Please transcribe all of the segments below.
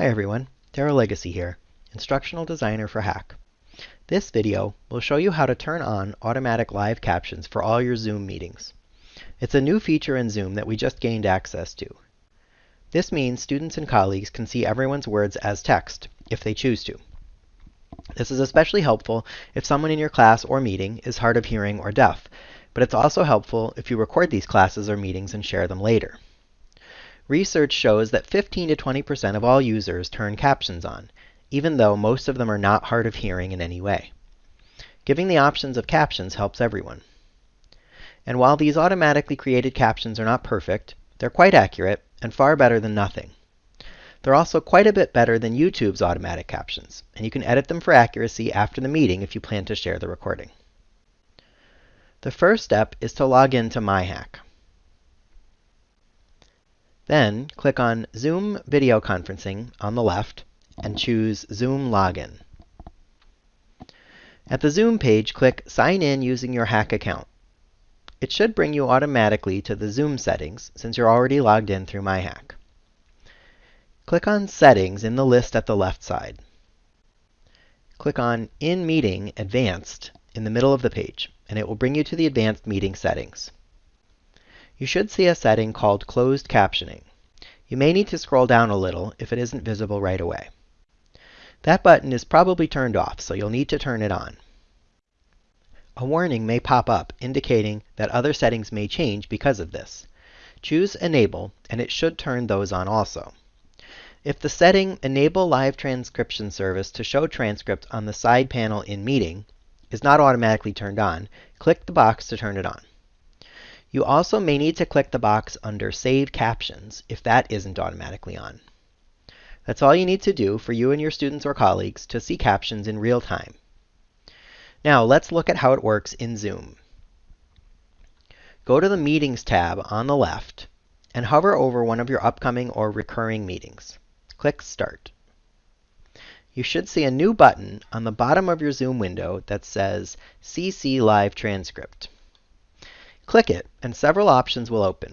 Hi everyone, Daryl Legacy here, Instructional Designer for HACC. This video will show you how to turn on automatic live captions for all your Zoom meetings. It's a new feature in Zoom that we just gained access to. This means students and colleagues can see everyone's words as text, if they choose to. This is especially helpful if someone in your class or meeting is hard of hearing or deaf, but it's also helpful if you record these classes or meetings and share them later. Research shows that 15 to 20% of all users turn captions on, even though most of them are not hard of hearing in any way. Giving the options of captions helps everyone. And while these automatically created captions are not perfect, they're quite accurate and far better than nothing. They're also quite a bit better than YouTube's automatic captions, and you can edit them for accuracy after the meeting if you plan to share the recording. The first step is to log in to MyHACC. Then click on Zoom Video Conferencing on the left and choose Zoom Login. At the Zoom page, click Sign in using your HACC account. It should bring you automatically to the Zoom settings since you're already logged in through MyHACC. Click on Settings in the list at the left side. Click on In Meeting Advanced in the middle of the page, and it will bring you to the Advanced Meeting settings you should see a setting called Closed Captioning. You may need to scroll down a little if it isn't visible right away. That button is probably turned off, so you'll need to turn it on. A warning may pop up indicating that other settings may change because of this. Choose Enable, and it should turn those on also. If the setting Enable Live Transcription Service to show transcript on the side panel in Meeting is not automatically turned on, click the box to turn it on. You also may need to click the box under Save Captions if that isn't automatically on. That's all you need to do for you and your students or colleagues to see captions in real time. Now let's look at how it works in Zoom. Go to the Meetings tab on the left and hover over one of your upcoming or recurring meetings. Click Start. You should see a new button on the bottom of your Zoom window that says CC Live Transcript. Click it, and several options will open.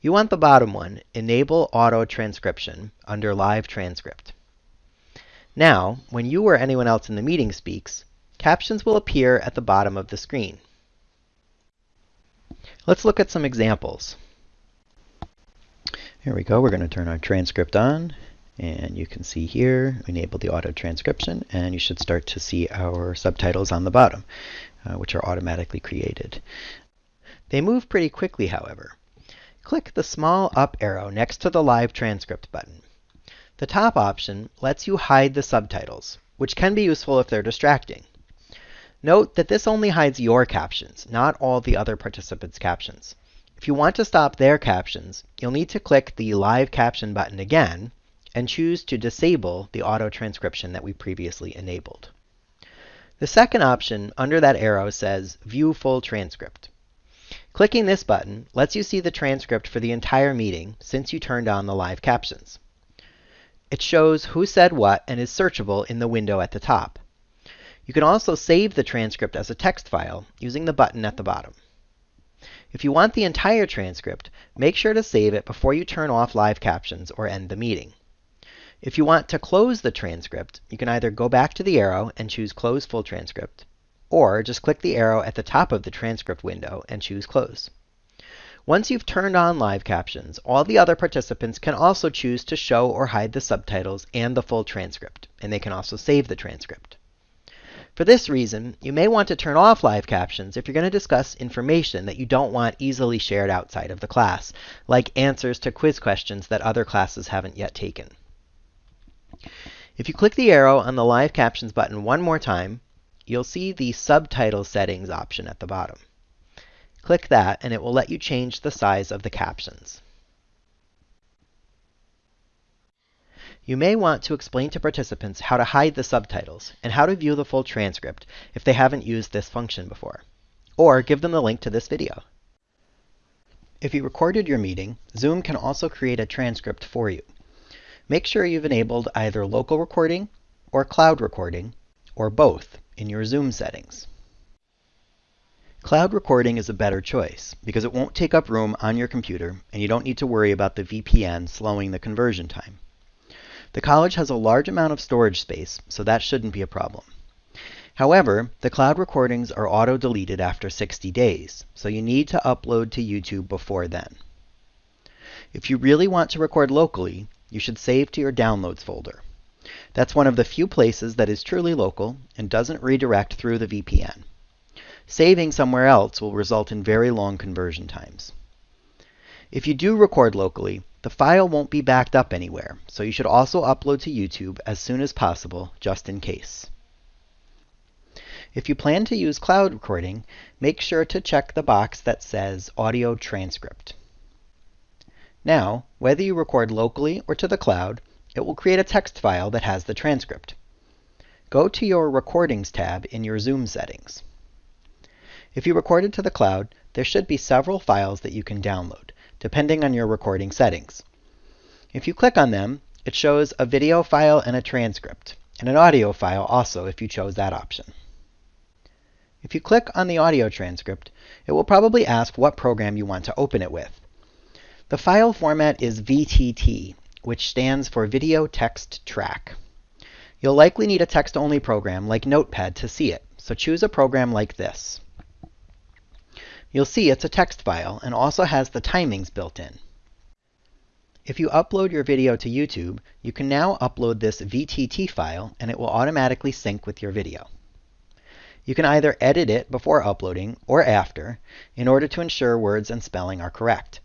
You want the bottom one, Enable Auto Transcription, under Live Transcript. Now, when you or anyone else in the meeting speaks, captions will appear at the bottom of the screen. Let's look at some examples. Here we go. We're going to turn our transcript on. And you can see here, enable the auto transcription, and you should start to see our subtitles on the bottom, uh, which are automatically created. They move pretty quickly, however. Click the small up arrow next to the Live Transcript button. The top option lets you hide the subtitles, which can be useful if they're distracting. Note that this only hides your captions, not all the other participants' captions. If you want to stop their captions, you'll need to click the Live Caption button again and choose to disable the auto transcription that we previously enabled. The second option under that arrow says View Full Transcript. Clicking this button lets you see the transcript for the entire meeting since you turned on the live captions. It shows who said what and is searchable in the window at the top. You can also save the transcript as a text file using the button at the bottom. If you want the entire transcript, make sure to save it before you turn off live captions or end the meeting. If you want to close the transcript, you can either go back to the arrow and choose Close Full Transcript, or just click the arrow at the top of the transcript window and choose Close. Once you've turned on live captions, all the other participants can also choose to show or hide the subtitles and the full transcript, and they can also save the transcript. For this reason, you may want to turn off live captions if you're going to discuss information that you don't want easily shared outside of the class, like answers to quiz questions that other classes haven't yet taken. If you click the arrow on the Live Captions button one more time, you'll see the Subtitle Settings option at the bottom. Click that, and it will let you change the size of the captions. You may want to explain to participants how to hide the subtitles and how to view the full transcript if they haven't used this function before. Or give them the link to this video. If you recorded your meeting, Zoom can also create a transcript for you. Make sure you've enabled either local recording or cloud recording, or both in your Zoom settings. Cloud recording is a better choice because it won't take up room on your computer and you don't need to worry about the VPN slowing the conversion time. The college has a large amount of storage space, so that shouldn't be a problem. However, the cloud recordings are auto-deleted after 60 days, so you need to upload to YouTube before then. If you really want to record locally, you should save to your Downloads folder. That's one of the few places that is truly local and doesn't redirect through the VPN. Saving somewhere else will result in very long conversion times. If you do record locally, the file won't be backed up anywhere, so you should also upload to YouTube as soon as possible, just in case. If you plan to use cloud recording, make sure to check the box that says Audio Transcript. Now, whether you record locally or to the cloud, it will create a text file that has the transcript. Go to your Recordings tab in your Zoom settings. If you recorded to the cloud, there should be several files that you can download, depending on your recording settings. If you click on them, it shows a video file and a transcript, and an audio file also if you chose that option. If you click on the audio transcript, it will probably ask what program you want to open it with. The file format is VTT, which stands for Video Text Track. You'll likely need a text-only program like Notepad to see it, so choose a program like this. You'll see it's a text file and also has the timings built in. If you upload your video to YouTube, you can now upload this VTT file and it will automatically sync with your video. You can either edit it before uploading or after in order to ensure words and spelling are correct.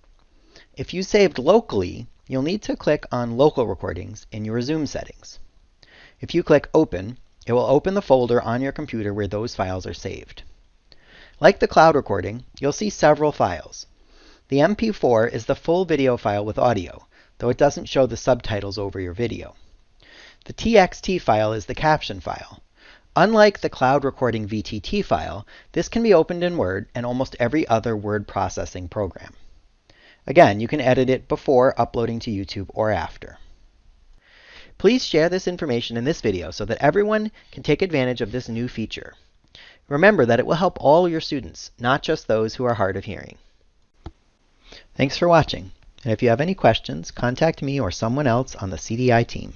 If you saved locally, you'll need to click on Local Recordings in your Zoom settings. If you click Open, it will open the folder on your computer where those files are saved. Like the cloud recording, you'll see several files. The MP4 is the full video file with audio, though it doesn't show the subtitles over your video. The TXT file is the caption file. Unlike the cloud recording VTT file, this can be opened in Word and almost every other word processing program. Again, you can edit it before uploading to YouTube or after. Please share this information in this video so that everyone can take advantage of this new feature. Remember that it will help all your students, not just those who are hard of hearing. Thanks for watching, and if you have any questions, contact me or someone else on the CDI team.